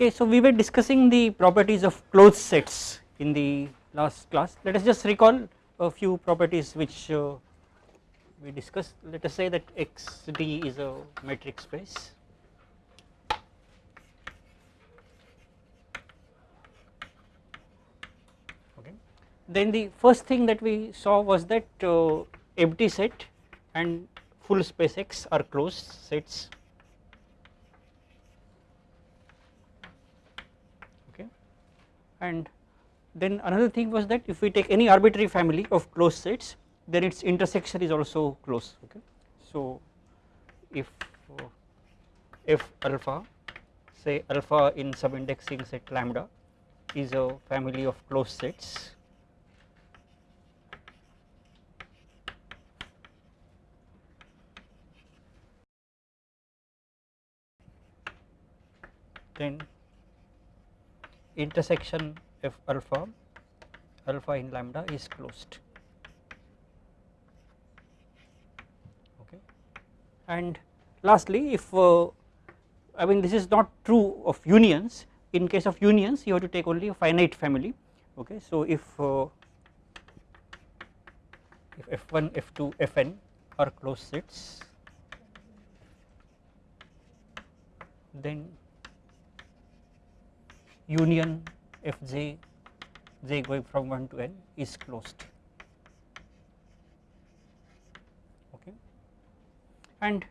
Okay, so we were discussing the properties of closed sets in the last class. Let us just recall a few properties which uh, we discussed. Let us say that XD is a metric space. Okay. Then the first thing that we saw was that uh, empty set and full space X are closed sets and then another thing was that if we take any arbitrary family of closed sets then its intersection is also closed okay. So if uh, f alpha say alpha in subindexing set lambda is a family of closed sets then intersection f alpha alpha in lambda is closed. Okay. And lastly if uh, I mean this is not true of unions. In case of unions you have to take only a finite family. Okay. So if uh, if f1 f2 fn are closed sets then union fj j going from 1 to n is closed. Okay. And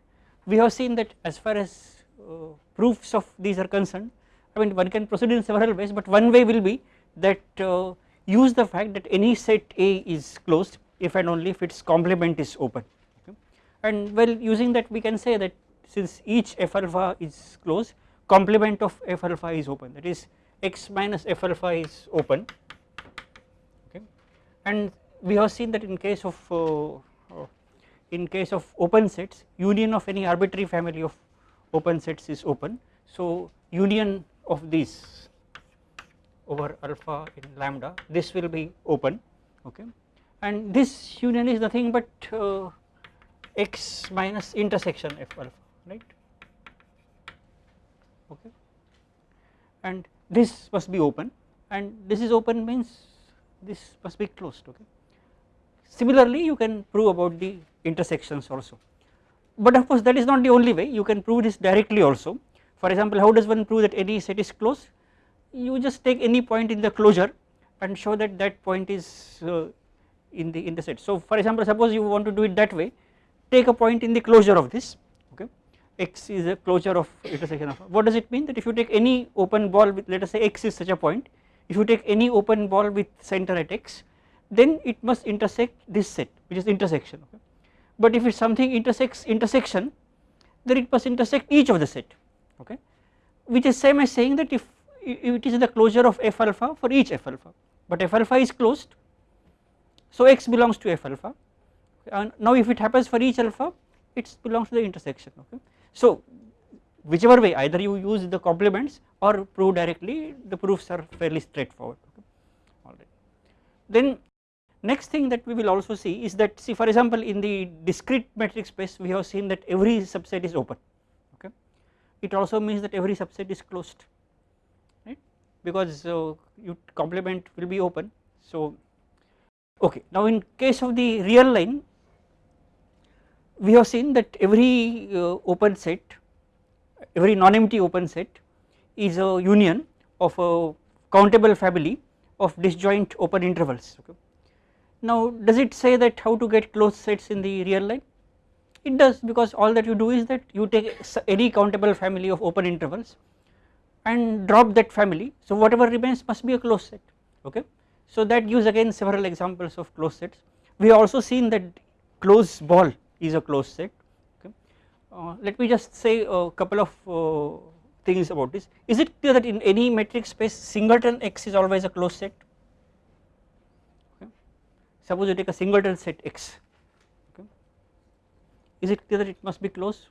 we have seen that as far as uh, proofs of these are concerned I mean one can proceed in several ways but one way will be that uh, use the fact that any set A is closed if and only if its complement is open. Okay. and well using that we can say that since each f alpha is closed complement of f alpha is open. That is x minus f alpha is open. Okay. And we have seen that in case of uh, uh, in case of open sets union of any arbitrary family of open sets is open. So union of these over alpha in lambda this will be open. Okay. And this union is nothing but uh, x minus intersection f alpha right? Okay. And this must be open and this is open means this must be closed okay. Similarly you can prove about the intersections also. But of course that is not the only way. You can prove this directly also. For example how does one prove that any set is closed? You just take any point in the closure and show that that point is uh, in the in the set. So for example suppose you want to do it that way. Take a point in the closure of this x is a closure of intersection of what does it mean? That if you take any open ball with let us say x is such a point if you take any open ball with center at x then it must intersect this set which is intersection okay. but if it something intersects intersection then it must intersect each of the set okay? Which is same as saying that if, if it is the closure of f alpha for each f alpha. But f alpha is closed so x belongs to f alpha. And now if it happens for each alpha it belongs to the intersection okay so whichever way either you use the complements or prove directly the proofs are fairly straightforward okay? Alright. Then next thing that we will also see is that see for example in the discrete metric space we have seen that every subset is open okay? It also means that every subset is closed right? Because uh, you complement will be open so okay. Now in case of the real line we have seen that every uh, open set every non-empty open set is a union of a countable family of disjoint open intervals. Okay. Now does it say that how to get closed sets in the real line it does because all that you do is that you take any countable family of open intervals and drop that family. So whatever remains must be a closed set. Okay. So that gives again several examples of closed sets. We have also seen that closed ball is a closed set okay. Uh, let me just say a couple of uh, things about this is it clear that in any metric space singleton x is always a closed set okay. suppose you take a singleton set x okay. is it clear that it must be closed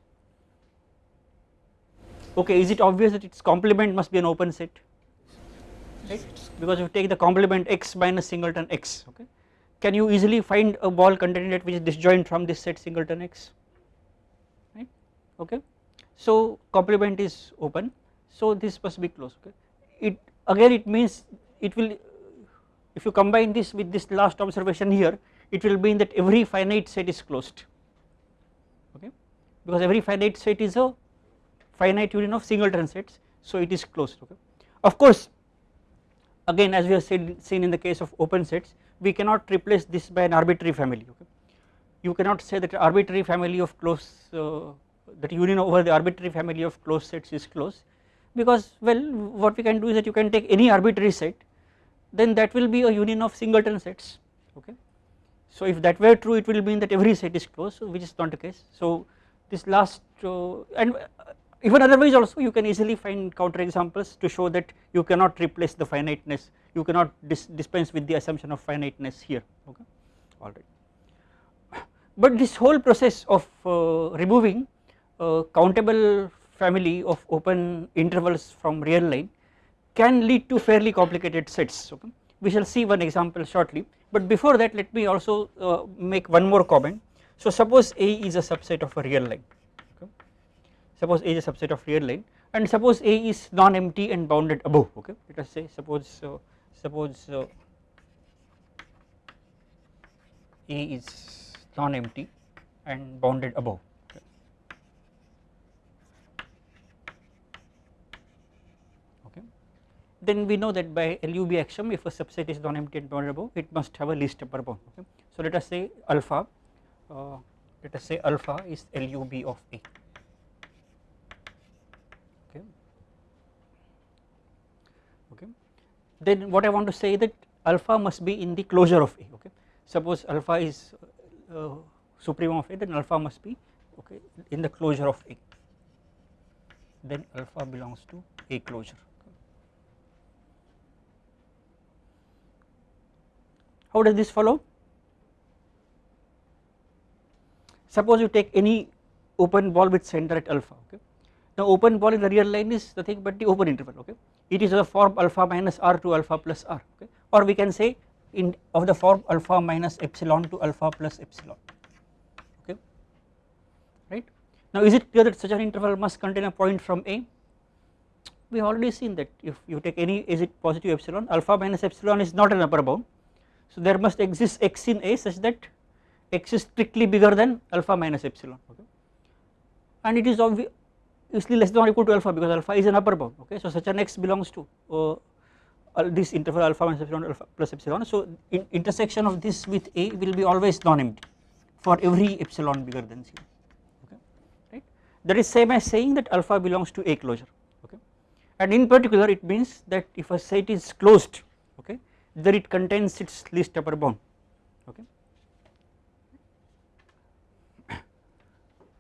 okay is it obvious that its complement must be an open set right because you take the complement x minus singleton x okay can you easily find a ball containing that which is disjoint from this set singleton x? Right? Okay. So complement is open. So this must be closed okay? It again it means it will if you combine this with this last observation here it will mean that every finite set is closed. Okay? Because every finite set is a finite union of singleton sets so it is closed okay? Of course again as we have said seen in the case of open sets we cannot replace this by an arbitrary family okay you cannot say that arbitrary family of closed uh, that union over the arbitrary family of closed sets is closed because well what we can do is that you can take any arbitrary set then that will be a union of singleton sets okay. So if that were true it will mean that every set is closed which is not the case so this last uh, and even otherwise also you can easily find counter examples to show that you cannot replace the finiteness you cannot dis dispense with the assumption of finiteness here okay alright. But this whole process of uh, removing uh, countable family of open intervals from real line can lead to fairly complicated sets okay. We shall see one example shortly but before that let me also uh, make one more comment. So suppose A is a subset of a real line. Suppose A is a subset of real line and suppose A is non-empty and bounded above okay? Let us say suppose uh, suppose uh, A is non-empty and bounded above. Then we know that by LUB axiom if a subset is non-empty and bounded above it must have a least upper bound okay. So let us say alpha uh, let us say alpha is LUB of A okay okay then what I want to say that alpha must be in the closure of A okay suppose alpha is uh, supremum of A then alpha must be okay in the closure of A then alpha belongs to A closure How does this follow? Suppose you take any open ball with center at alpha okay. Now open ball in the real line is nothing but the open interval okay. It is of the form alpha minus r to alpha plus r okay or we can say in of the form alpha minus epsilon to alpha plus epsilon okay right. Now is it clear that such an interval must contain a point from A? We have already seen that if you take any is it positive epsilon alpha minus epsilon is not an upper bound so there must exist x in A such that x is strictly bigger than alpha minus epsilon okay and it is obviously less than or equal to alpha because alpha is an upper bound okay? So such an x belongs to uh, this interval alpha minus epsilon alpha plus epsilon. So in intersection of this with A will be always non-empty for every epsilon bigger than 0 okay? Right? That is same as saying that alpha belongs to A closure okay? And in particular it means that if a set is closed okay then it contains its least upper bound okay.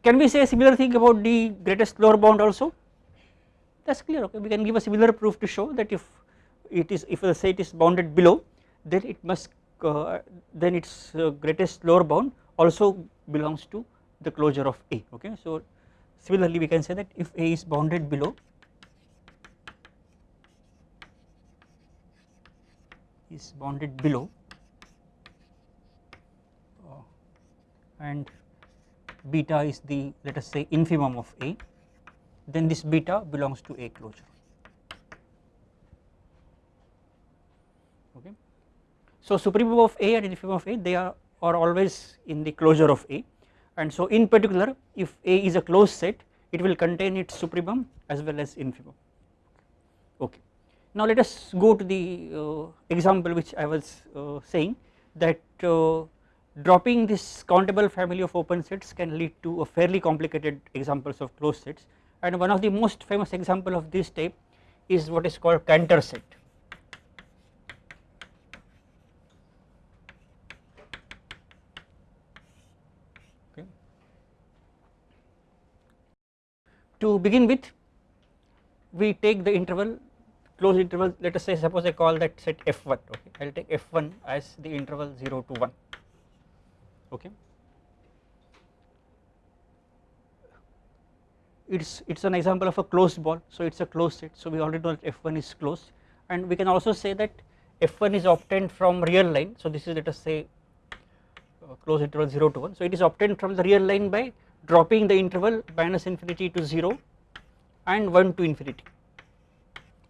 Can we say a similar thing about the greatest lower bound also that is clear okay we can give a similar proof to show that if it is if the set is bounded below then it must uh, then its uh, greatest lower bound also belongs to the closure of A okay. So similarly we can say that if A is bounded below is bounded below uh, and beta is the let us say infimum of A then this beta belongs to A closure okay. So supremum of A and infimum of A they are, are always in the closure of A and so in particular if A is a closed set it will contain its supremum as well as infimum okay. Now let us go to the uh, example which I was uh, saying that uh, dropping this countable family of open sets can lead to a fairly complicated examples of closed sets. And one of the most famous example of this type is what is called Cantor set. Okay. To begin with we take the interval closed interval. Let us say suppose I call that set f1 okay. I will take f1 as the interval 0 to 1 okay. It's it's an example of a closed ball so it's a closed set. So we already know that f1 is closed. And we can also say that f1 is obtained from real line. So this is let us say uh, closed interval 0 to 1 so it is obtained from the real line by dropping the interval minus infinity to 0 and 1 to infinity.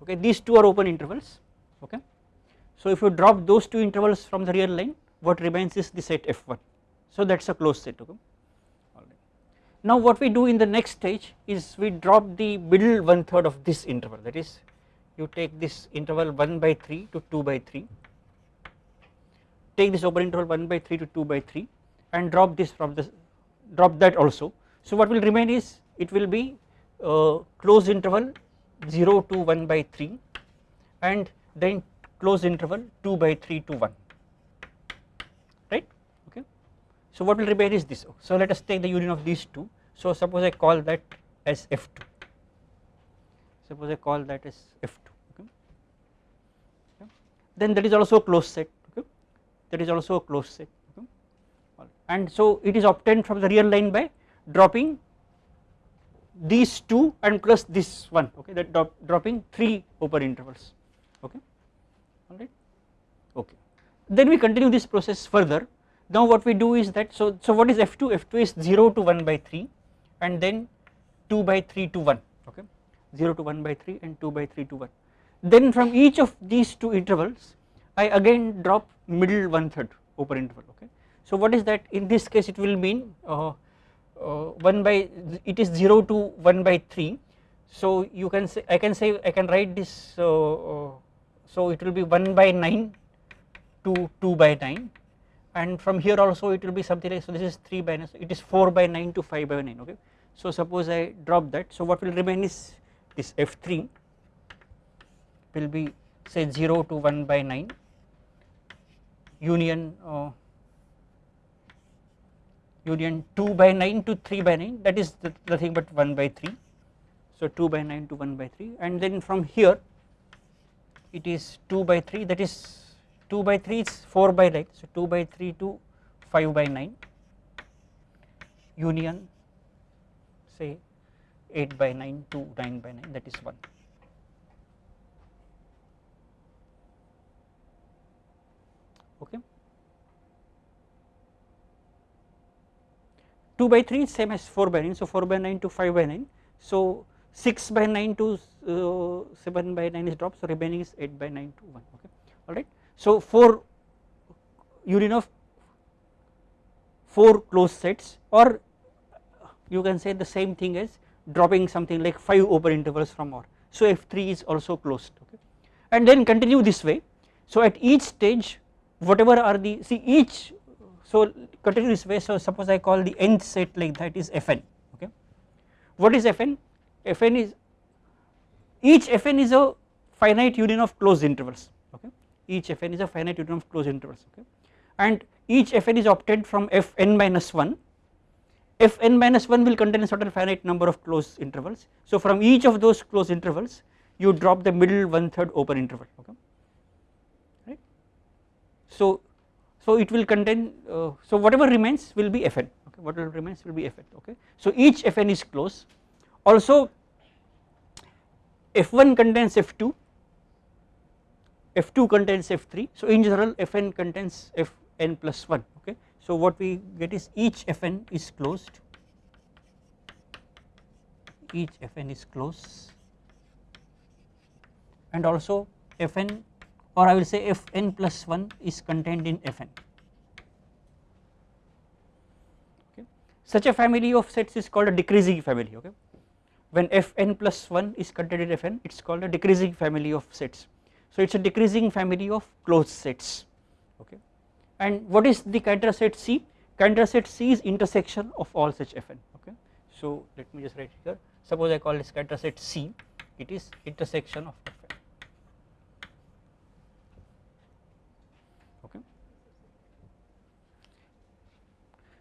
Okay these two are open intervals. Okay. So if you drop those two intervals from the real line what remains is the set f1 so that is a closed set okay. Now what we do in the next stage is we drop the middle one third of this interval that is you take this interval 1 by 3 to 2 by 3 take this open interval 1 by 3 to 2 by 3 and drop this from this drop that also. So what will remain is it will be uh, closed interval 0 to 1 by 3 and then closed interval 2 by 3 to 1 right okay. So what will remain is this. So let us take the union of these two. So suppose I call that as f2 suppose I call that as f2 okay. okay. then that is also a closed set okay? That is also a closed set okay? And so it is obtained from the real line by dropping these two and plus this one okay? That drop, dropping three open intervals okay? Alright okay. Then we continue this process further now what we do is that so so what is f2 f2 is 0 to 1 by 3 and then 2 by 3 to 1 okay? 0 to 1 by 3 and 2 by 3 to 1 then from each of these two intervals I again drop middle one third open interval okay? So what is that? In this case it will mean uh, uh, 1 by it is 0 to 1 by 3 so you can say I can say I can write this uh, uh so it will be 1 by 9 to 2 by 9 and from here also it will be something like so this is 3 by 9 so it is 4 by 9 to 5 by 9 okay? So suppose I drop that so what will remain is this f3 will be say 0 to 1 by 9 union uh, union 2 by 9 to 3 by 9 that is the, nothing but 1 by 3 so 2 by 9 to 1 by 3 and then from here it is 2 by 3 that is 2 by 3 is 4 by 9 so 2 by 3 to 5 by 9 union say 8 by 9 to 9 by 9 that is 1 okay. 2 by 3 is same as 4 by 9 so 4 by 9 to 5 by 9 so 6 by 9 to uh, 7 by 9 is dropped. So remaining is 8 by 9 to 1 okay. Alright. So 4 union of 4 closed sets or you can say the same thing as dropping something like 5 open intervals from R so F3 is also closed okay. And then continue this way. So at each stage whatever are the see each so continue this way. So suppose I call the nth set like that is Fn okay. What is Fn? Fn is each Fn is a finite union of closed intervals each Fn is a finite union of closed intervals okay? And each Fn is obtained from Fn minus 1 Fn minus 1 will contain a certain finite number of closed intervals. So from each of those closed intervals you drop the middle one third open interval okay? Right. So so it will contain uh, so whatever remains will be Fn okay? Whatever remains will be Fn okay. So each Fn is closed. Also F1 contains F2 F2 contains F3 so in general Fn contains Fn plus 1 okay. So what we get is each Fn is closed each Fn is closed and also Fn or I will say Fn plus 1 is contained in Fn. Okay. Such a family of sets is called a decreasing family okay. When Fn plus 1 is contained in Fn it is called a decreasing family of sets. So it is a decreasing family of closed sets okay. And what is the Cantor set C? Cantor set C is intersection of all such Fn okay. So let me just write here suppose I call this Cantor set C it is intersection of fn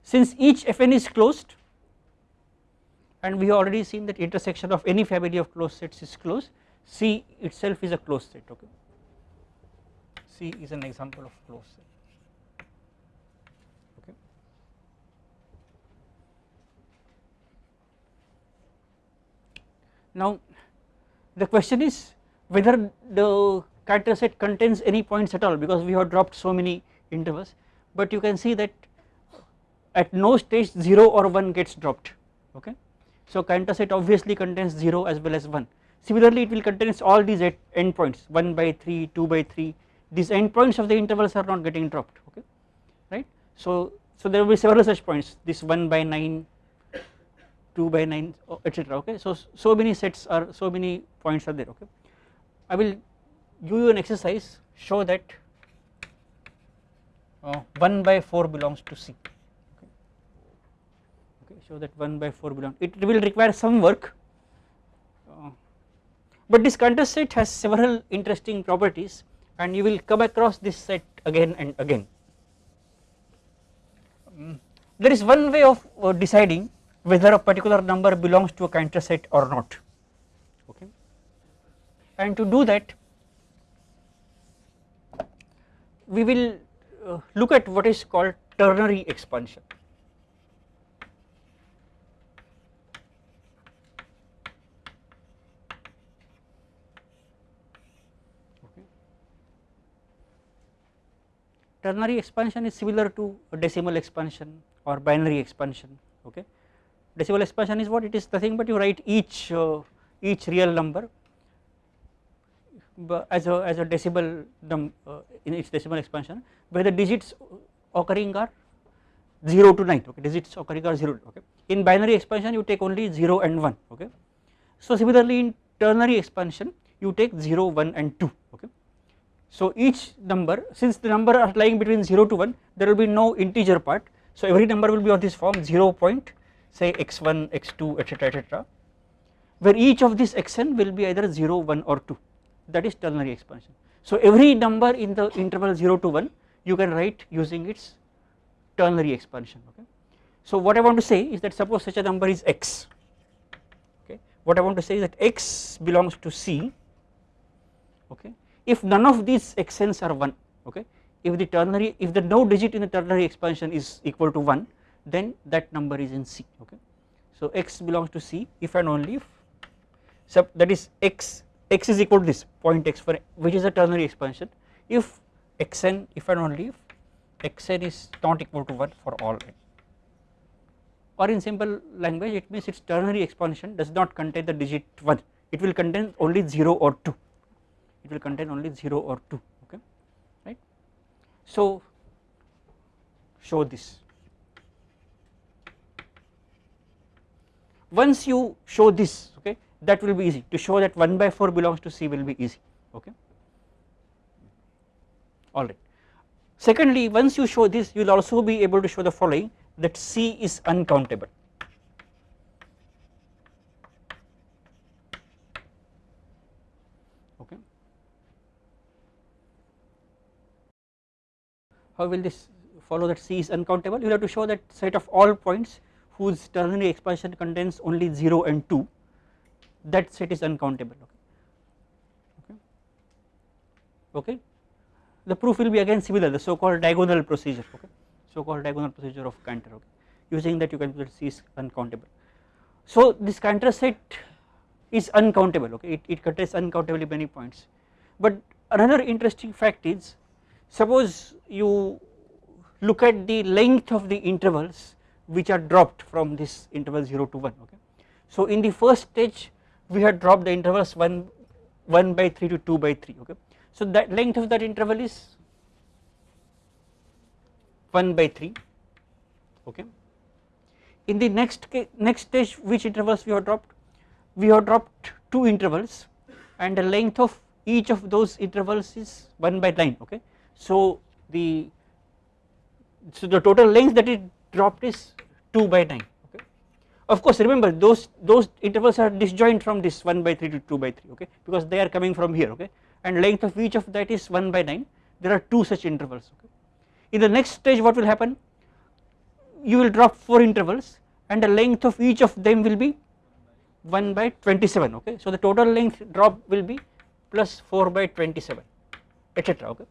Since each Fn is closed and we have already seen that intersection of any family of closed sets is closed, C itself is a closed set okay. C is an example of closed set okay. Now the question is whether the Cantor set contains any points at all because we have dropped so many intervals but you can see that at no stage 0 or 1 gets dropped okay. So Cantor set obviously contains 0 as well as 1 similarly it will contains all these endpoints 1 by 3 2 by 3 these endpoints of the intervals are not getting dropped okay? Right? So so there will be several such points this 1 by 9 2 by 9 etc okay? So so many sets are so many points are there okay? I will give you an exercise show that uh, 1 by 4 belongs to c okay. okay show that 1 by 4 belongs it will require some work but this Cantor set has several interesting properties and you will come across this set again and again. Um, there is one way of uh, deciding whether a particular number belongs to a Cantor set or not. Okay? And to do that we will uh, look at what is called ternary expansion ternary expansion is similar to decimal expansion or binary expansion okay? Decimal expansion is what? It is nothing but you write each uh, each real number as a as a decimal num uh, in its decimal expansion where the digits occurring are 0 to 9 okay? Digits occurring are 0 okay? In binary expansion you take only 0 and 1 okay? So similarly in ternary expansion you take 0 1 and 2 okay so each number since the number are lying between 0 to 1 there will be no integer part so every number will be of this form 0 point say x1 x2 etc etc where each of these xn will be either 0 1 or 2 that is ternary expansion. So every number in the interval 0 to 1 you can write using its ternary expansion okay. So what I want to say is that suppose such a number is x okay what I want to say is that x belongs to C okay if none of these xn's are 1 okay if the ternary if the no digit in the ternary expansion is equal to 1 then that number is in C okay. So x belongs to C if and only if so that is x x is equal to this point x for which is a ternary expansion. If xn if and only if xn is not equal to 1 for all n. Or in simple language it means its ternary expansion does not contain the digit 1 it will contain only 0 or 2 it will contain only 0 or 2 okay right. So show this once you show this okay that will be easy to show that 1 by 4 belongs to C will be easy okay alright. Secondly once you show this you will also be able to show the following that C is uncountable okay. How will this follow that C is uncountable? You have to show that set of all points whose ternary expansion contains only 0 and 2 that set is uncountable okay? Okay? The proof will be again similar the so called diagonal procedure okay? So called diagonal procedure of Cantor okay? Using that you can that C is uncountable. So this Cantor set is uncountable okay? It, it contains uncountably many points. But another interesting fact is suppose you look at the length of the intervals which are dropped from this interval 0 to 1 okay. So in the first stage we had dropped the intervals 1 1 by 3 to 2 by 3 okay. So that length of that interval is 1 by 3 okay. In the next next stage which intervals we have dropped we have dropped two intervals and the length of each of those intervals is 1 by 9 okay. So the so the total length that it dropped is 2 by 9 okay. Of course remember those those intervals are disjoint from this 1 by 3 to 2 by 3 okay because they are coming from here okay and length of each of that is 1 by 9 there are two such intervals okay. In the next stage what will happen you will drop 4 intervals and the length of each of them will be 1 by 27 okay. So the total length drop will be plus 4 by 27 etc okay.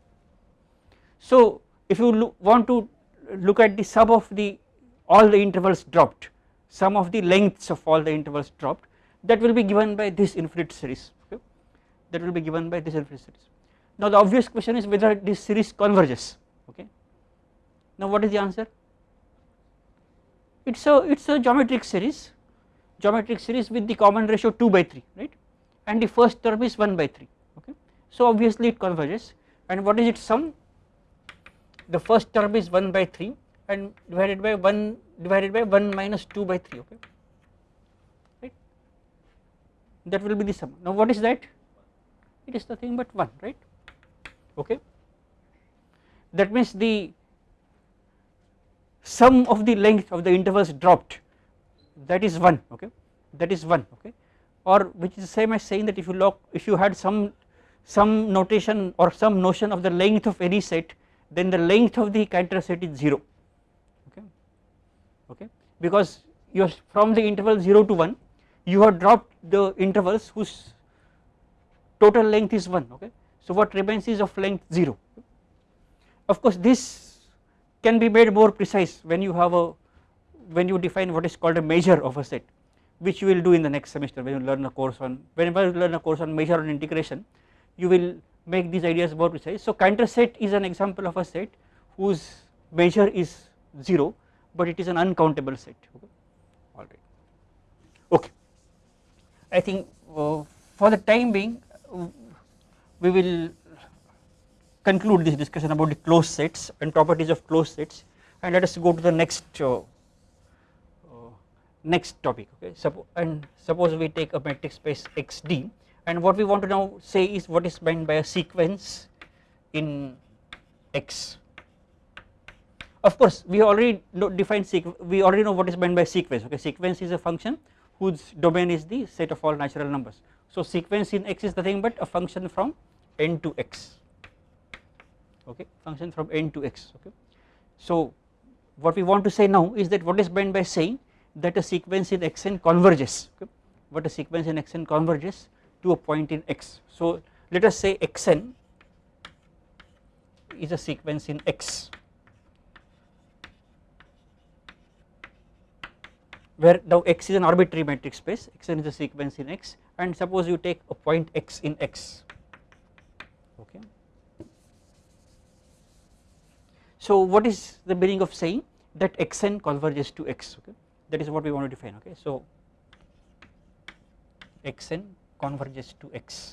So if you want to look at the sum of the all the intervals dropped sum of the lengths of all the intervals dropped that will be given by this infinite series okay? That will be given by this infinite series. Now the obvious question is whether this series converges okay? Now what is the answer? It is a it is a geometric series geometric series with the common ratio 2 by 3 right? And the first term is 1 by 3 okay. So obviously it converges. And what is its sum the first term is 1 by 3 and divided by 1 divided by 1 minus 2 by 3 okay? Right? That will be the sum. Now what is that? It is nothing but 1 right? Okay? That means the sum of the length of the intervals dropped. That is 1 okay? That is 1 okay? Or which is the same as saying that if you look if you had some some notation or some notion of the length of any set then the length of the Cantor set is 0 okay? Okay? Because you from the interval 0 to 1 you have dropped the intervals whose total length is 1 okay? So what remains is of length 0 of course this can be made more precise when you have a when you define what is called a measure of a set which you will do in the next semester when you learn a course on whenever you learn a course on measure and integration you will make these ideas more precise. So Cantor set is an example of a set whose measure is 0 but it is an uncountable set. Okay? Alright okay. I think uh, for the time being uh, we will conclude this discussion about the closed sets and properties of closed sets and let us go to the next uh, uh, next topic. Okay? Suppo and suppose we take a metric space xd and what we want to now say is what is meant by a sequence in x. Of course we already know define we already know what is meant by sequence. Okay sequence is a function whose domain is the set of all natural numbers. So sequence in x is nothing but a function from n to x. Okay function from n to x. Okay. So what we want to say now is that what is meant by saying that a sequence in xn converges. Okay. What a sequence in xn converges to a point in x. So let us say xn is a sequence in x where now x is an arbitrary metric space xn is a sequence in x and suppose you take a point x in x okay So what is the meaning of saying that xn converges to x okay that is what we want to define okay. So xn converges to x.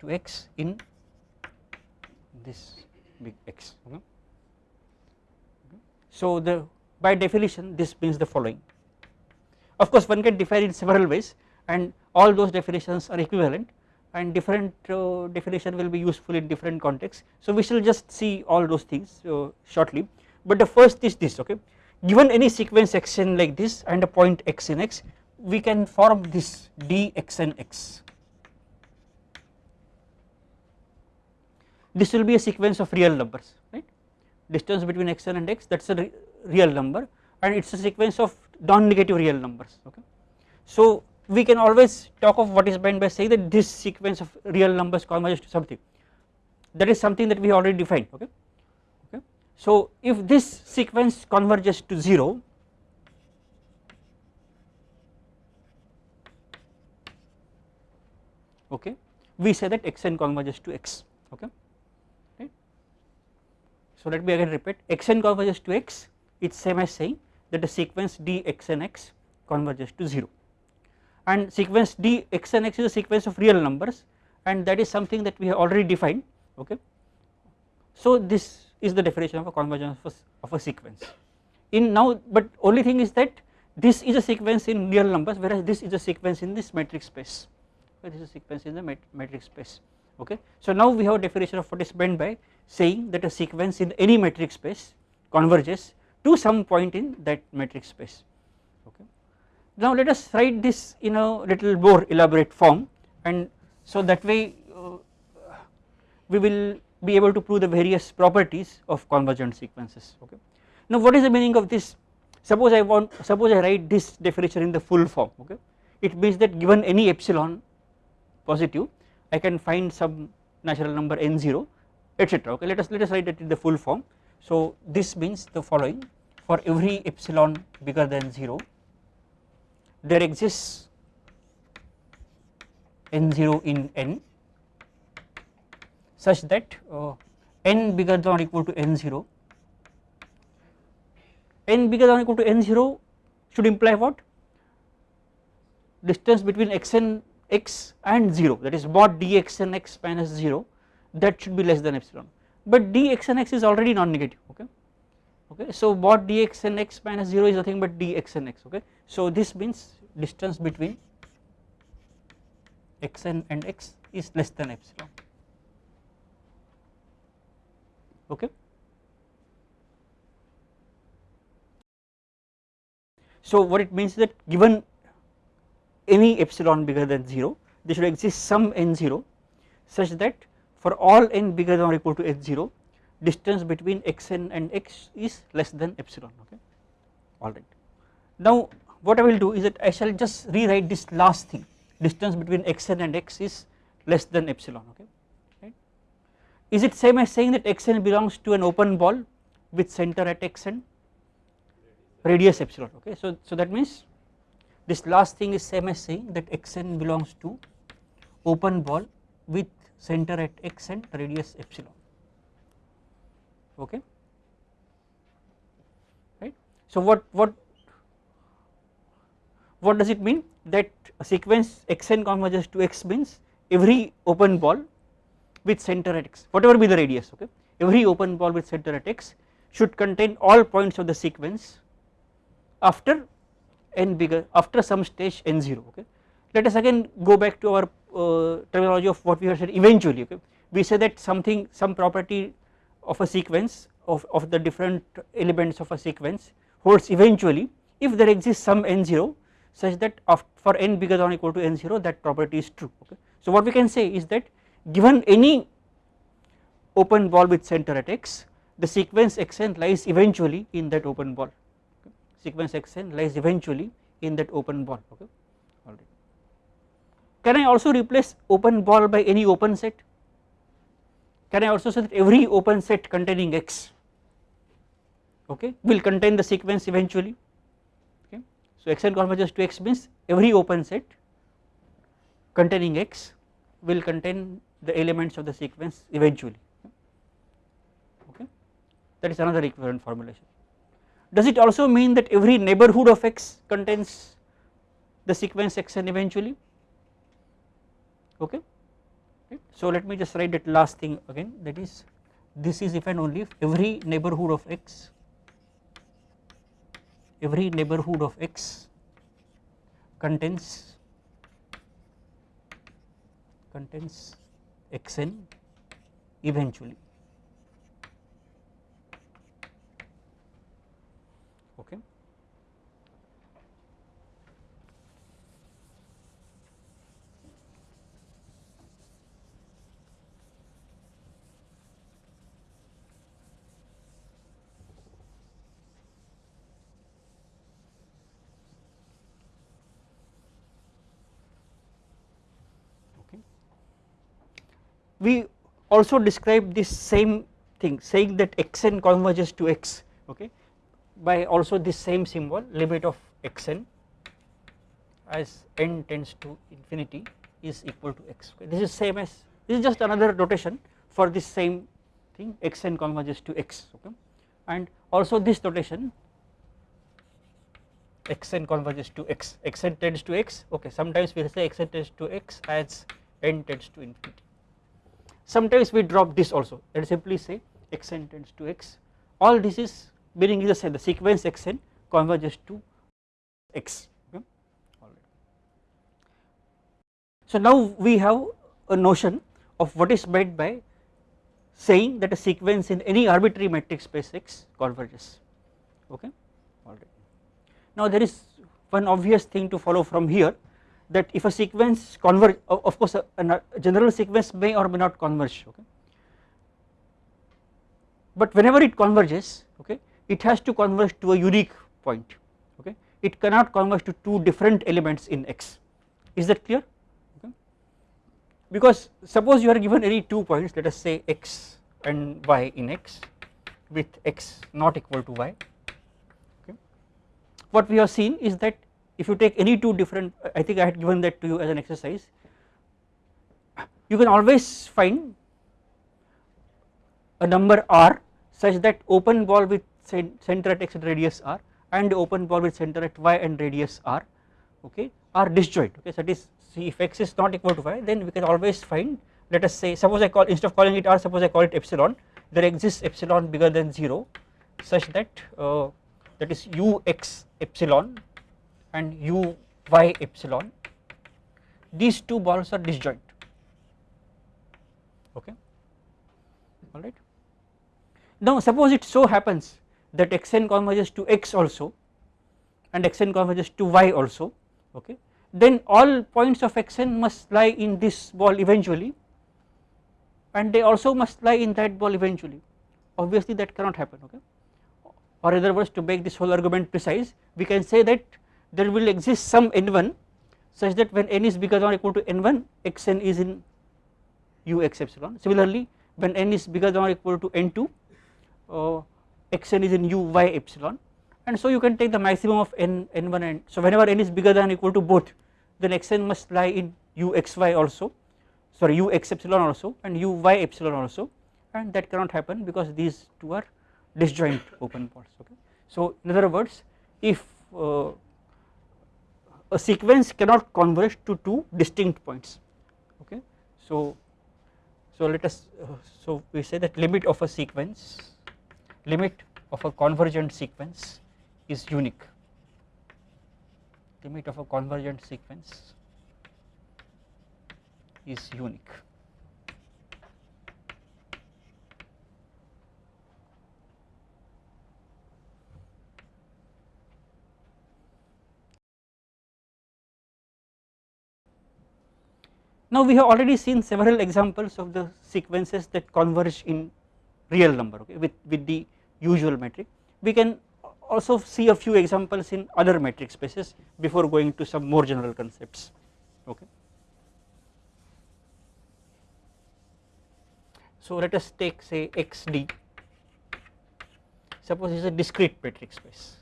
To x in this big x okay. So the by definition this means the following. Of course one can define in several ways and all those definitions are equivalent and different uh, definition will be useful in different contexts. So we shall just see all those things uh, shortly. But the first is this okay given any sequence xn like this and a point x in x we can form this dxn x. This will be a sequence of real numbers right distance between xn and x that is a re real number and it is a sequence of non-negative real numbers okay. So we can always talk of what is meant by saying that this sequence of real numbers converges to something that is something that we already defined okay so if this sequence converges to 0 okay we say that xn converges to x okay right so let me again repeat xn converges to x it's same as saying that the sequence dxnx converges to 0 and sequence d x and x is a sequence of real numbers and that is something that we have already defined okay. So this is the definition of a convergence of a, of a sequence in now but only thing is that this is a sequence in real numbers whereas this is a sequence in this metric space this is a sequence in the metric space okay. So now we have a definition of what is meant by saying that a sequence in any metric space converges to some point in that metric space okay. Now let us write this in a little more elaborate form and so that way uh, we will be able to prove the various properties of convergent sequences okay. Now what is the meaning of this? Suppose I want suppose I write this definition in the full form okay? It means that given any epsilon positive I can find some natural number n0 etc okay? Let us let us write it in the full form. So this means the following. For every epsilon bigger than 0 there exists n0 in n such that uh, n bigger than or equal to n0 n bigger than or equal to n0 should imply what? Distance between x and x and 0 that is mod dx and x minus 0 that should be less than epsilon. But dx and x is already non-negative okay? Okay so mod dx and x minus 0 is nothing but dx and x okay? So this means distance between xn and x is less than epsilon okay so what it means is that given any epsilon bigger than 0 there should exist some n0 such that for all n bigger than or equal to h0 distance between xn and x is less than epsilon okay alright. Now what I will do is that I shall just rewrite this last thing distance between xn and x is less than epsilon okay right. Is it same as saying that xn belongs to an open ball with center at xn radius epsilon okay? So so that means this last thing is same as saying that xn belongs to open ball with center at xn radius epsilon okay? Right? So what what what does it mean? That a sequence xn converges to x means every open ball with center at x whatever be the radius okay? Every open ball with center at x should contain all points of the sequence after n bigger after some stage n0 okay? Let us again go back to our uh, terminology of what we have said eventually okay? We say that something some property of a sequence of, of the different elements of a sequence holds eventually if there exists some n0 such that for n bigger than or equal to n0 that property is true okay. So what we can say is that given any open ball with center at x the sequence xn lies eventually in that open ball okay. sequence xn lies eventually in that open ball okay alright. Can I also replace open ball by any open set can I also say that every open set containing x okay will contain the sequence eventually okay so xn converges to x means every open set containing x will contain the elements of the sequence eventually. Okay? That is another equivalent formulation. Does it also mean that every neighborhood of x contains the sequence xn eventually? Okay. So let me just write that last thing again. That is this is if and only if every neighborhood of x every neighborhood of x contains contains xn eventually. Okay we also describe this same thing saying that xn converges to x okay by also this same symbol limit of xn as n tends to infinity is equal to x this is same as this is just another notation for this same thing xn converges to x okay. And also this notation xn converges to x xn tends to x okay. Sometimes we say xn tends to x as n tends to infinity sometimes we drop this also and simply say xn tends to x. All this is meaning is the same the sequence xn converges to x. Okay? So now we have a notion of what is meant by saying that a sequence in any arbitrary metric space x converges. Okay? Now there is one obvious thing to follow from here that if a sequence converge of course a, a, general sequence may or may not converge okay? But whenever it converges okay it has to converge to a unique point okay? It cannot converge to two different elements in x. Is that clear? Okay. Because suppose you are given any two points let us say x and y in x with x not equal to y okay? What we have seen is that if you take any two different I think I had given that to you as an exercise you can always find a number r such that open ball with center at x and radius r and open ball with center at y and radius r okay are disjoint okay. So that is see if x is not equal to y then we can always find let us say suppose I call instead of calling it r suppose I call it epsilon there exists epsilon bigger than 0 such that uh, that is u x epsilon and u y epsilon these two balls are disjoint. Okay? Alright. Now suppose it so happens that xn converges to x also and xn converges to y also okay? Then all points of xn must lie in this ball eventually and they also must lie in that ball eventually. Obviously that cannot happen okay? Or in other words to make this whole argument precise we can say that there will exist some n1 such that when n is bigger than or equal to n1 xn is in ux epsilon. Similarly when n is bigger than or equal to n2 uh, xn is in uy epsilon. And so you can take the maximum of n n1 and so whenever n is bigger than or equal to both then xn must lie in uxy also. Sorry ux epsilon also and uy epsilon also. And that cannot happen because these two are disjoint open balls okay. So in other words if uh, a sequence cannot converge to two distinct points okay. So so let us uh, so we say that limit of a sequence limit of a convergent sequence is unique. Limit of a convergent sequence is unique Now we have already seen several examples of the sequences that converge in real number okay with, with the usual metric. We can also see a few examples in other metric spaces before going to some more general concepts okay. So let us take say xd suppose it is a discrete metric space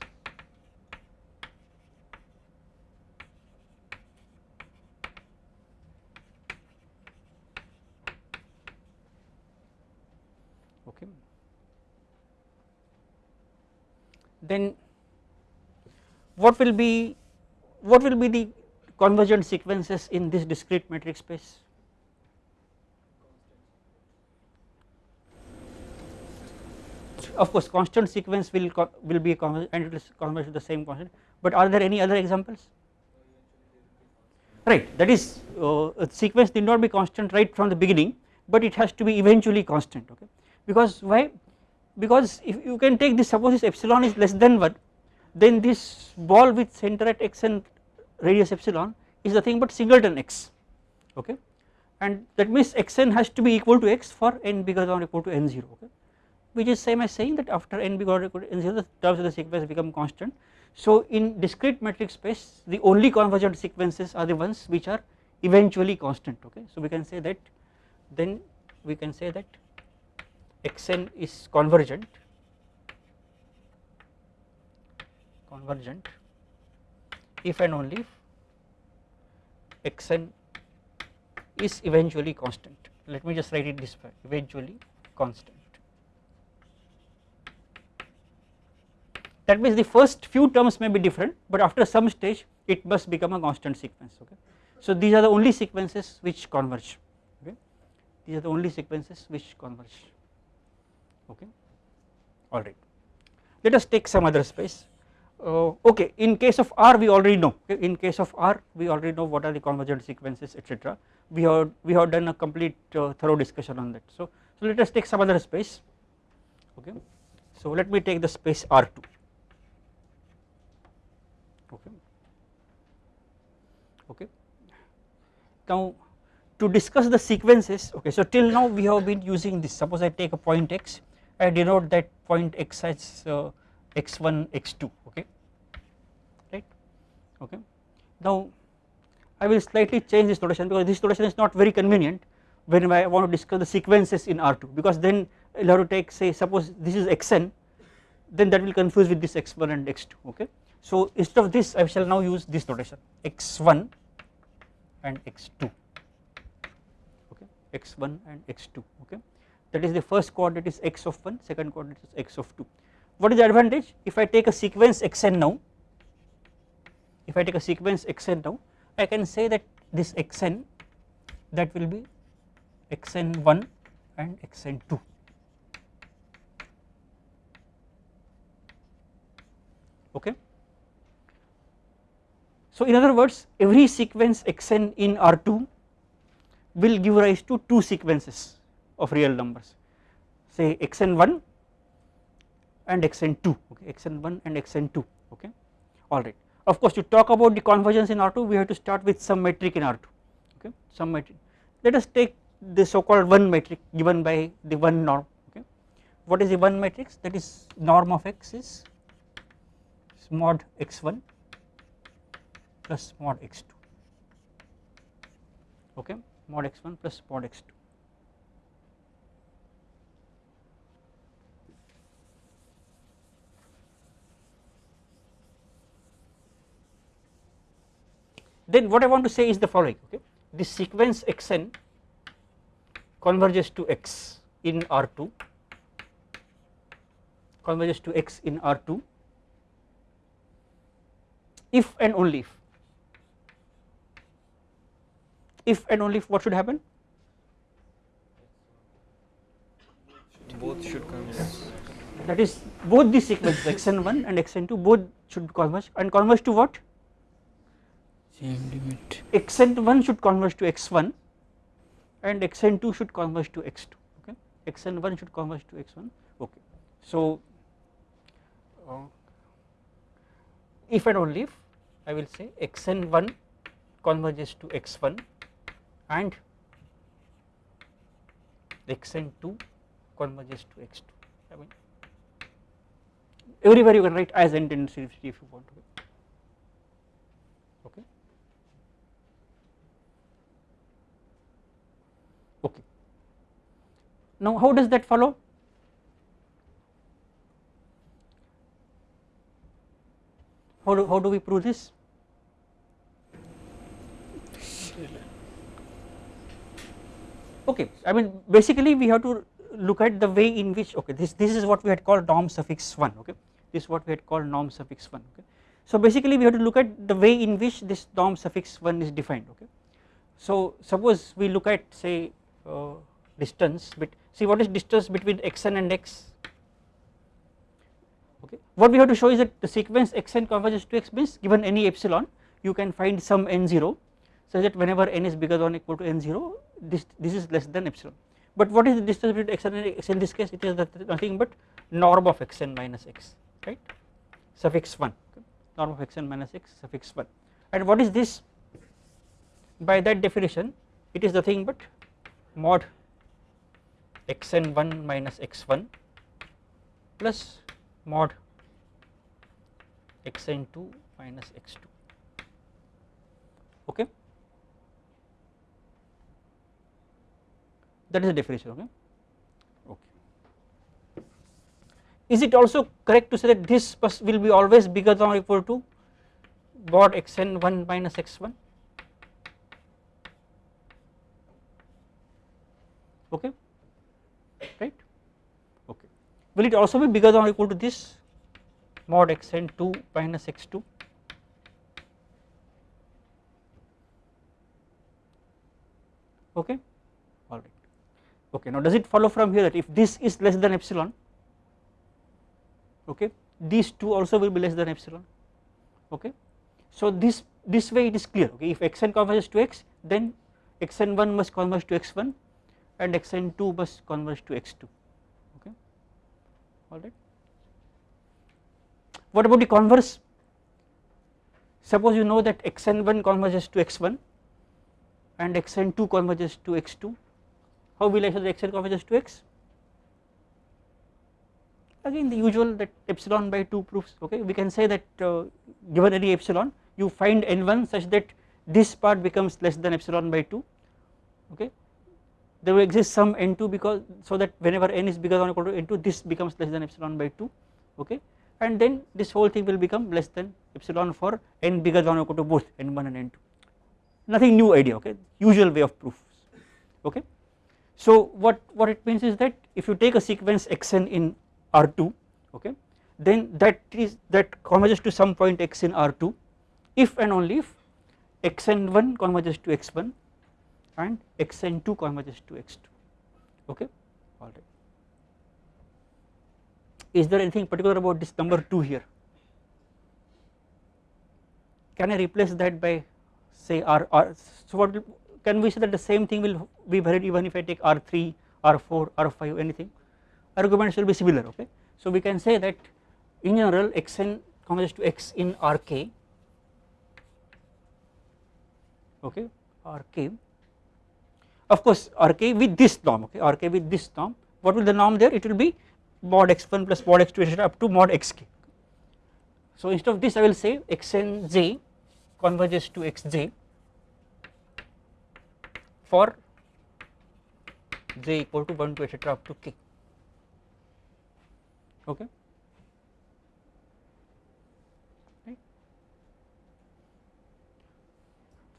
then what will be what will be the convergent sequences in this discrete metric space? Of course constant sequence will will be and it will converge to the same constant but are there any other examples? Right that is uh, a sequence need not be constant right from the beginning but it has to be eventually constant okay? Because why because if you can take this suppose this epsilon is less than 1 then this ball with center at x and radius epsilon is nothing but singleton x okay? And that means xn has to be equal to x for n bigger than or equal to n0 okay? Which is same as saying that after n bigger or equal to n0 the terms of the sequence become constant. So in discrete metric space the only convergent sequences are the ones which are eventually constant okay? So we can say that then we can say that xn is convergent convergent if and only if xn is eventually constant. Let me just write it this way eventually constant. That means the first few terms may be different but after some stage it must become a constant sequence okay? So these are the only sequences which converge okay? These are the only sequences which converge okay? Alright. Let us take some other space. Uh, okay in case of R we already know. Okay, in case of R we already know what are the convergent sequences etc we have we have done a complete uh, thorough discussion on that. So so let us take some other space. Okay? So let me take the space R2 okay? Okay? Now to discuss the sequences okay so till now we have been using this. Suppose I take a point x I denote that point x as uh, x1 x2 okay? Right? Okay. Now I will slightly change this notation because this notation is not very convenient when I want to discuss the sequences in R2 because then I will have to take say suppose this is xn then that will confuse with this x1 and x2 okay? So instead of this I shall now use this notation x1 and x2 okay? x1 and x2 okay that is the first coordinate is x of 1 second coordinate is x of 2 what is the advantage? If I take a sequence xn now if I take a sequence xn now I can say that this xn that will be xn1 and xn2 okay. So in other words every sequence xn in R2 will give rise to two sequences of real numbers. Say xn1 and xn2 okay xn1 and xn2 okay. Alright. Of course to talk about the convergence in R2 we have to start with some metric in R2 okay. Some metric. Let us take the so called one metric given by the one norm okay. What is the one matrix? That is norm of x is mod x1 plus mod x2 okay. Mod x1 plus mod x2 then what I want to say is the following okay? This sequence xn converges to x in R2 converges to x in R2 if and only if if and only if what should happen? Both should converge. That is both the sequences xn1 and xn2 both should converge and converge to what same limit. Xn1 should converge to x1 and xn2 should converge to x2 okay? Xn1 should converge to x1 okay. So uh, if and only if I will say xn1 converges to x1 and xn2 converges to x2 I mean everywhere you can write as intensity if you want to okay okay now how does that follow? How do, how do we prove this? Okay I mean basically we have to look at the way in which okay this this is what we had called norm suffix 1 okay? This is what we had called norm suffix 1 okay? So basically we have to look at the way in which this norm suffix 1 is defined okay? So suppose we look at say uh, distance but see what is distance between xn and x? Okay. What we have to show is that the sequence xn converges to x means given any epsilon you can find some n0 such that whenever n is bigger than or equal to n0 this this is less than epsilon. But what is the distance between xn and x in this case it is nothing but norm of xn minus x right? suffix 1 okay. norm of xn minus x suffix 1 and what is this? By that definition it is nothing but mod xn1 minus x1 plus mod xn2 minus x2 okay? That is the definition okay? Okay. Is it also correct to say that this will be always bigger than or equal to mod xn1 minus x1 okay right? Okay. Will it also be bigger than or equal to this? Mod xn2 minus x2 okay? Alright okay now does it follow from here that if this is less than epsilon okay these two also will be less than epsilon? Okay? So this this way it is clear. Okay if xn converges to x then xn1 must converge to x1 and xn2 must converge to x2 okay? Alright what about the converse? Suppose you know that xn1 converges to x1 and xn2 converges to x2 how will I say that xn converges to x? Again the usual that epsilon by 2 proofs okay? We can say that uh, given any epsilon you find n1 such that this part becomes less than epsilon by 2 okay there will exist some n2 because so that whenever n is bigger than or equal to n2 this becomes less than epsilon by 2 okay? And then this whole thing will become less than epsilon for n bigger than or equal to both n1 and n2 nothing new idea okay? Usual way of proof okay? So what what it means is that if you take a sequence xn in r2 okay then that is that converges to some point x in r2 if and only if xn1 converges to x1 and xn2 converges to x2 okay alright. Is there anything particular about this number 2 here? Can I replace that by say R, R so what can we say that the same thing will be valid even if I take R3, R4, R5 anything arguments will be similar okay. So we can say that in general xn converges to x in Rk okay Rk of course Rk with this norm okay? Rk with this norm what will the norm there? It will be mod x1 plus mod x2 up to mod xk. So instead of this I will say xnj converges to xj for j equal to 1 to etc up to k. Okay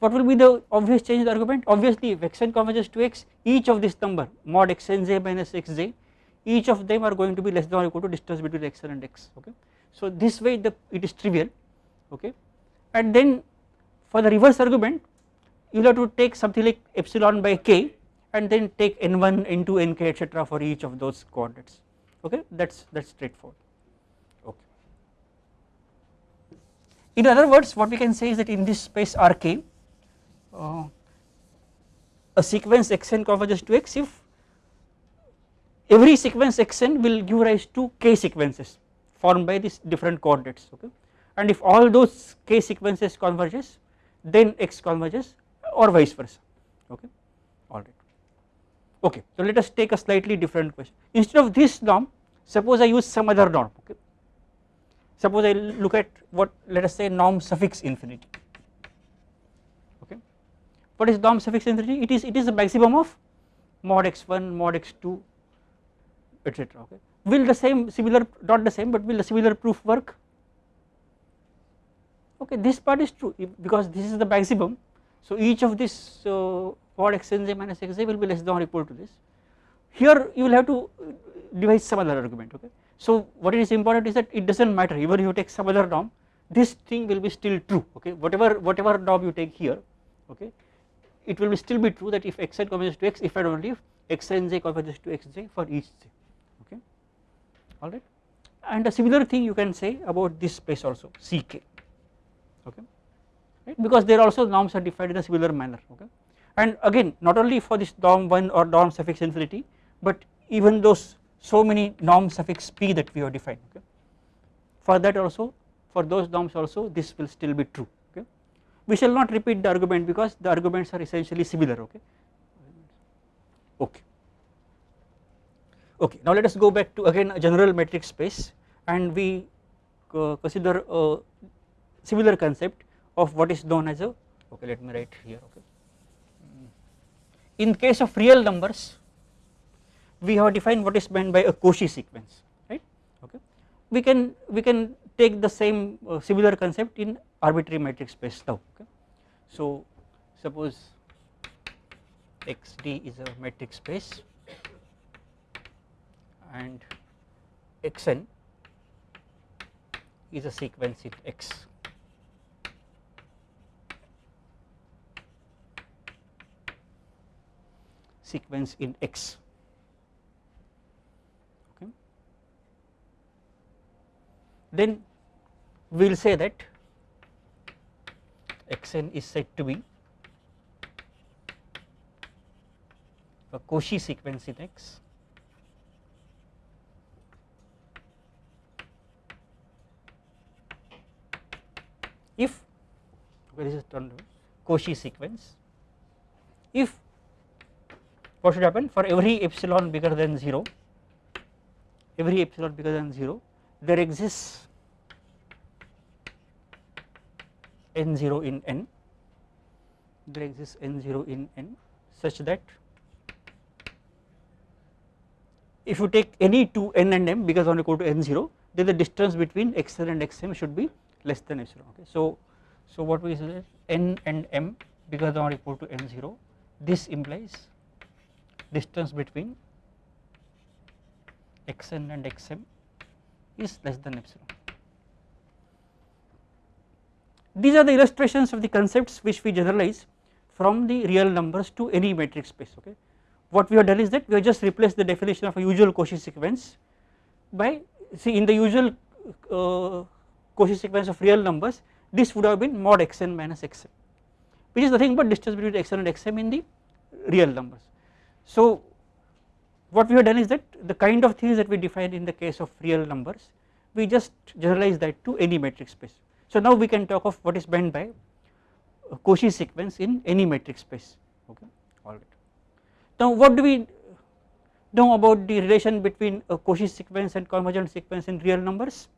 What will be the obvious change in the argument obviously if xn converges to x each of this number mod xnj minus xj each of them are going to be less than or equal to distance between xn and x okay. So this way the it is trivial okay and then for the reverse argument you will have to take something like epsilon by k and then take n1 n2 nk etc for each of those coordinates okay that is that is straightforward okay. In other words what we can say is that in this space Rk uh, a sequence xn converges to x if every sequence xn will give rise to k sequences formed by these different coordinates okay? And if all those k sequences converges then x converges or vice versa okay? Alright okay so let us take a slightly different question. Instead of this norm suppose I use some other norm okay? Suppose I look at what let us say norm suffix infinity what is norm suffix infinity it is it is the maximum of mod x1 mod x2 etc okay? Will the same similar not the same but will the similar proof work? Okay this part is true because this is the maximum. So each of this uh, mod xnj minus xj will be less than or equal to this. Here you will have to devise some other argument okay? So what is important is that it does not matter even if you take some other norm this thing will be still true okay? Whatever whatever norm you take here okay it will still be true that if xn converges to x if and only if xnj converges to xj for each j okay? Alright? And a similar thing you can say about this space also ck okay? Right? Because there also norms are defined in a similar manner okay? And again not only for this norm 1 or norm suffix infinity but even those so many norm suffix p that we have defined okay? For that also for those norms also this will still be true we shall not repeat the argument because the arguments are essentially similar okay? Okay. Okay now let us go back to again a general metric space and we uh, consider a similar concept of what is known as a okay let me write here okay? In case of real numbers we have defined what is meant by a Cauchy sequence right? Okay? We can we can take the same uh, similar concept in arbitrary metric space now okay? So suppose xd is a metric space and xn is a sequence in x. Sequence in x then we will say that xn is said to be a Cauchy sequence in x. If this is turned? Cauchy sequence. If what should happen? For every epsilon bigger than 0 every epsilon bigger than 0 there exists n0 in n. There exists n0 in n such that if you take any two n and m because or equal to n0 then the distance between xn and xm should be less than epsilon okay? So so what we say n and m than or equal to n0 this implies distance between xn and xm is less than epsilon these are the illustrations of the concepts which we generalize from the real numbers to any metric space okay. What we have done is that we have just replaced the definition of a usual Cauchy sequence by see in the usual uh, Cauchy sequence of real numbers this would have been mod xn minus xm which is nothing but distance between xn and xm in the real numbers. So what we have done is that the kind of things that we define in the case of real numbers we just generalize that to any metric space. So now we can talk of what is meant by Cauchy sequence in any metric space okay alright. Now what do we know about the relation between a Cauchy sequence and convergent sequence in real numbers?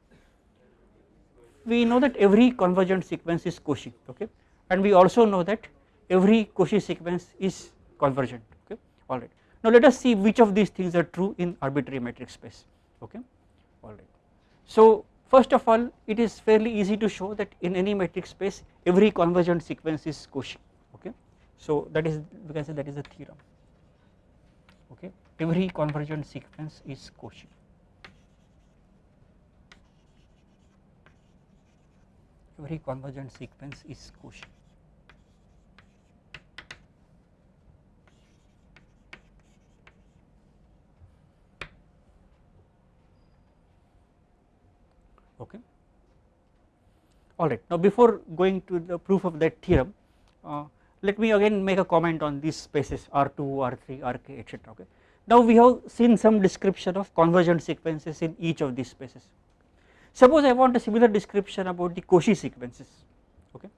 We know that every convergent sequence is Cauchy okay and we also know that every Cauchy sequence is convergent okay alright. Now let us see which of these things are true in arbitrary metric space okay alright. So first of all it is fairly easy to show that in any metric space every convergent sequence is Cauchy okay. So that is we can say that is the theorem okay every convergent sequence is Cauchy. Every convergent sequence is Cauchy. Okay. Alright now before going to the proof of that theorem uh, let me again make a comment on these spaces R2 R3 Rk etc okay. Now we have seen some description of convergent sequences in each of these spaces. Suppose I want a similar description about the Cauchy sequences okay.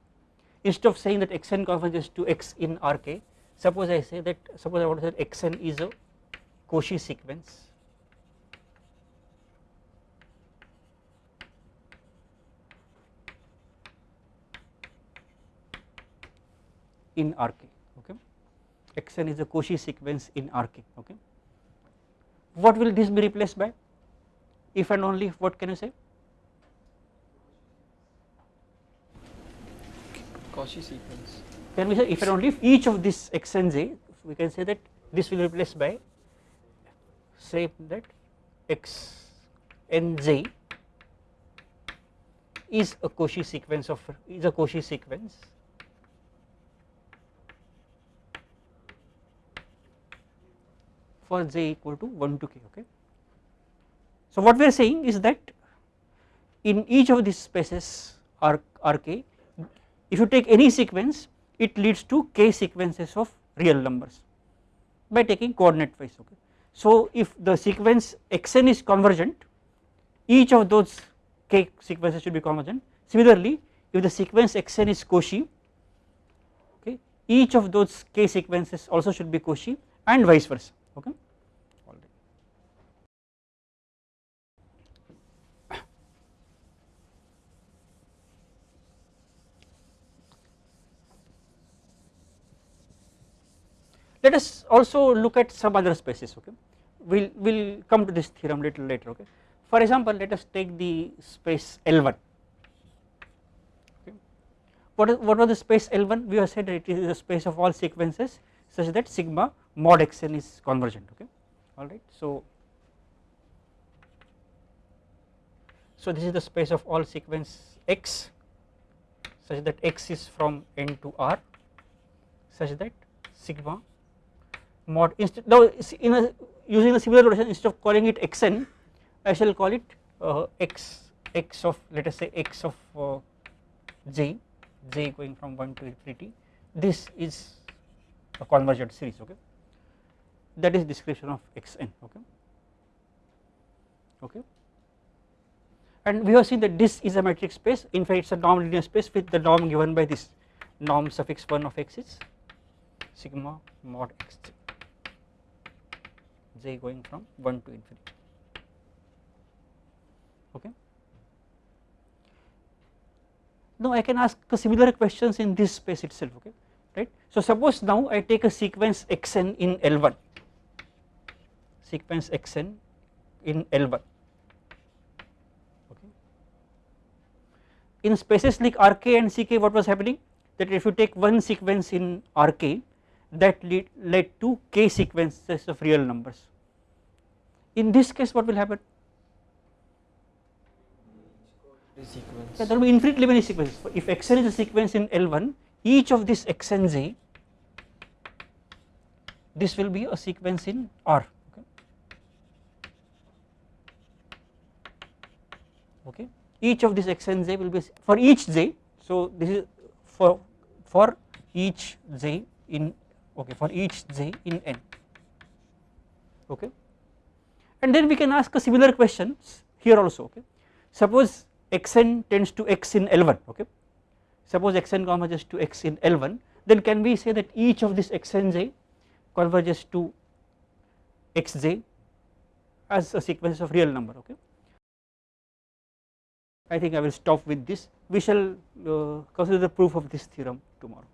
Instead of saying that xn converges to x in Rk suppose I say that suppose I want to say xn is a Cauchy sequence in Rk okay xn is a Cauchy sequence in Rk okay. What will this be replaced by if and only if what can you say? Cauchy sequence. Can we say if and only if each of this x and j we can say that this will be replaced by say that x is a Cauchy sequence of is a Cauchy sequence for j equal to 1 to k okay. So what we are saying is that in each of these spaces R, Rk if you take any sequence it leads to k sequences of real numbers by taking coordinate wise okay. So if the sequence xn is convergent each of those k sequences should be convergent similarly if the sequence xn is Cauchy okay each of those k sequences also should be Cauchy and vice versa okay alright. Let us also look at some other spaces okay we will we'll come to this theorem little later okay. For example let us take the space L1 okay. What, is, what was the space L1 we have said that it is a space of all sequences such that sigma mod xn is convergent okay alright. So, so this is the space of all sequence x such that x is from n to r such that sigma mod instead now in a using a similar notation instead of calling it xn I shall call it uh, x x of let us say x of uh, j j going from 1 to infinity this is a convergent series okay that is description of xn okay? Okay? And we have seen that this is a metric space. In fact it is a norm linear space with the norm given by this norm suffix 1 of x is sigma mod x j going from 1 to infinity. Okay? Now I can ask similar questions in this space itself okay? Right. So suppose now I take a sequence xn in L1 sequence xn in L1 okay. In spaces like Rk and Ck what was happening that if you take one sequence in Rk that lead, led to k sequences of real numbers. In this case what will happen? sequence. yeah, there will be infinitely many sequences if xn is a sequence in L1 each of this xnj this will be a sequence in R okay. each of this xnj will be for each j so this is for for each j in okay for each j in n okay. And then we can ask a similar questions here also okay. Suppose xn tends to x in L1 okay. Suppose xn converges to x in L1 then can we say that each of this xnj converges to xj as a sequence of real number okay I think I will stop with this. We shall uh, consider the proof of this theorem tomorrow